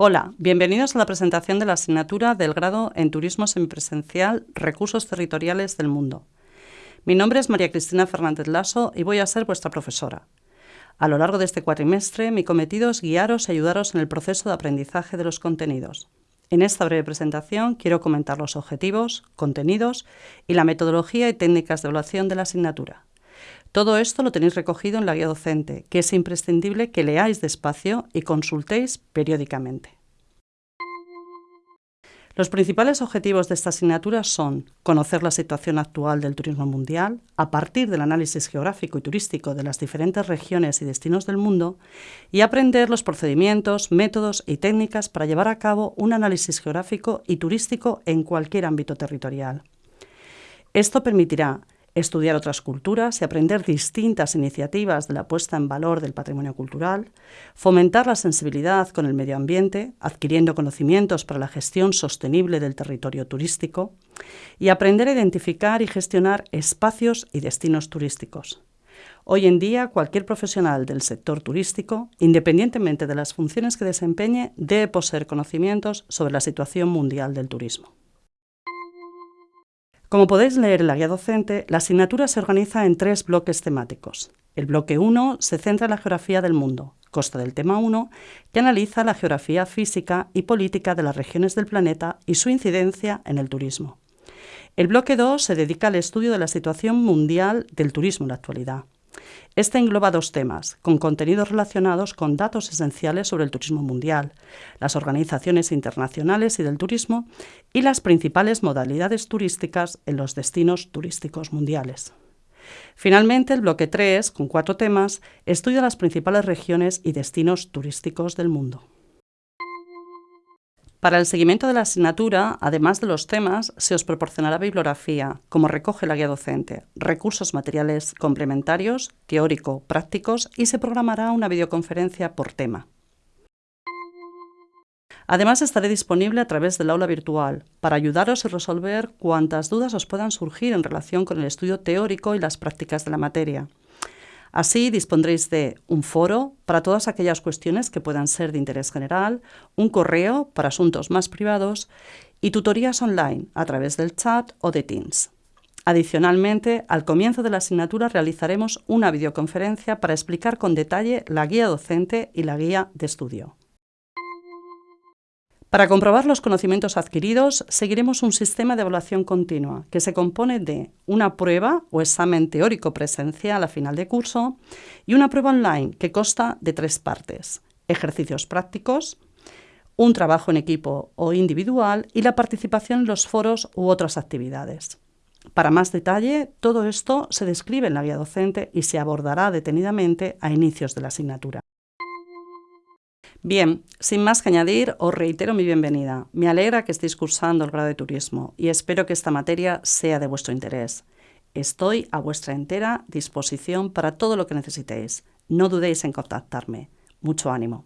Hola, bienvenidos a la presentación de la asignatura del grado en Turismo Semipresencial Recursos Territoriales del Mundo. Mi nombre es María Cristina Fernández Lasso y voy a ser vuestra profesora. A lo largo de este cuatrimestre, mi cometido es guiaros y ayudaros en el proceso de aprendizaje de los contenidos. En esta breve presentación quiero comentar los objetivos, contenidos y la metodología y técnicas de evaluación de la asignatura. Todo esto lo tenéis recogido en la guía docente, que es imprescindible que leáis despacio y consultéis periódicamente. Los principales objetivos de esta asignatura son conocer la situación actual del turismo mundial a partir del análisis geográfico y turístico de las diferentes regiones y destinos del mundo y aprender los procedimientos, métodos y técnicas para llevar a cabo un análisis geográfico y turístico en cualquier ámbito territorial. Esto permitirá estudiar otras culturas y aprender distintas iniciativas de la puesta en valor del patrimonio cultural, fomentar la sensibilidad con el medio ambiente, adquiriendo conocimientos para la gestión sostenible del territorio turístico, y aprender a identificar y gestionar espacios y destinos turísticos. Hoy en día, cualquier profesional del sector turístico, independientemente de las funciones que desempeñe, debe poseer conocimientos sobre la situación mundial del turismo. Como podéis leer en la guía docente, la asignatura se organiza en tres bloques temáticos. El bloque 1 se centra en la geografía del mundo, consta del tema 1, que analiza la geografía física y política de las regiones del planeta y su incidencia en el turismo. El bloque 2 se dedica al estudio de la situación mundial del turismo en la actualidad. Este engloba dos temas, con contenidos relacionados con datos esenciales sobre el turismo mundial, las organizaciones internacionales y del turismo y las principales modalidades turísticas en los destinos turísticos mundiales. Finalmente, el bloque 3, con cuatro temas, estudia las principales regiones y destinos turísticos del mundo. Para el seguimiento de la asignatura, además de los temas, se os proporcionará bibliografía, como recoge la guía docente, recursos materiales complementarios, teórico, prácticos y se programará una videoconferencia por tema. Además, estaré disponible a través del aula virtual para ayudaros a resolver cuantas dudas os puedan surgir en relación con el estudio teórico y las prácticas de la materia. Así dispondréis de un foro para todas aquellas cuestiones que puedan ser de interés general, un correo para asuntos más privados y tutorías online a través del chat o de Teams. Adicionalmente, al comienzo de la asignatura realizaremos una videoconferencia para explicar con detalle la guía docente y la guía de estudio. Para comprobar los conocimientos adquiridos, seguiremos un sistema de evaluación continua que se compone de una prueba o examen teórico presencial a final de curso y una prueba online que consta de tres partes, ejercicios prácticos, un trabajo en equipo o individual y la participación en los foros u otras actividades. Para más detalle, todo esto se describe en la guía docente y se abordará detenidamente a inicios de la asignatura. Bien, sin más que añadir, os reitero mi bienvenida. Me alegra que estéis cursando el grado de turismo y espero que esta materia sea de vuestro interés. Estoy a vuestra entera disposición para todo lo que necesitéis. No dudéis en contactarme. Mucho ánimo.